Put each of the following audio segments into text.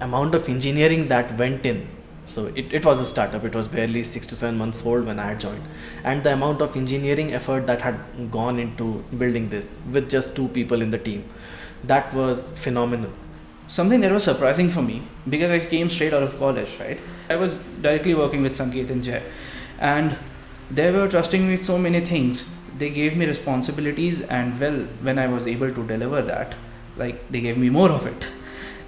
amount of engineering that went in. So it, it was a startup. It was barely six to seven months old when i had joined. And the amount of engineering effort that had gone into building this with just two people in the team that was phenomenal. Something that was surprising for me because i came straight out of college right? I was directly working with sanket and jay. And they were trusting me so many things. They gave me responsibilities and well when i was able to deliver that like they gave me more of it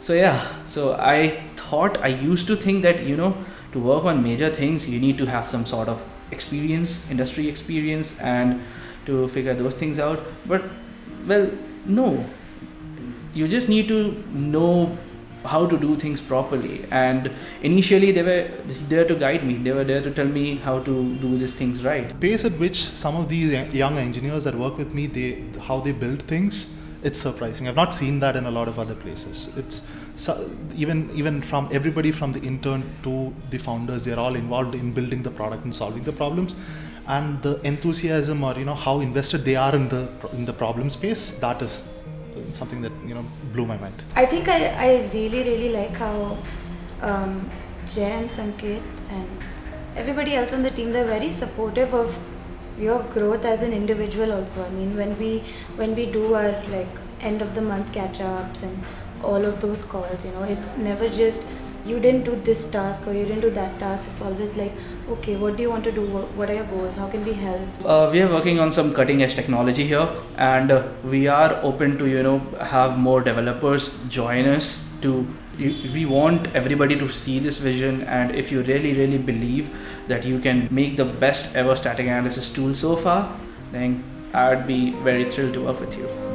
so yeah. So i thought i used to think that you know to work on major things you need to have some sort of experience industry experience and to figure those things out. But well no. You just need to know how to do things properly. And initially they were there to guide me. They were there to tell me how to do these things right. Pace at which some of these young engineers that work with me they how they build things it's surprising. I've not seen that in a lot of other places. It's so even even from everybody from the intern to the founders they're all involved in building the product and solving the problems. And the enthusiasm or you know how invested they are in the in the problem space that is something that you know blew my mind. I think I, I really really like how um, Jay and Sanket and everybody else on the team they're very supportive of your growth as an individual also. I mean when we when we do our like end of the month catch ups and all of those calls, you know, it's never just you didn't do this task or you didn't do that task. It's always like, okay, what do you want to do? What are your goals? How can we help? Uh, we are working on some cutting edge technology here, and uh, we are open to you know have more developers join us. To we want everybody to see this vision, and if you really really believe that you can make the best ever static analysis tool so far, then I'd be very thrilled to work with you.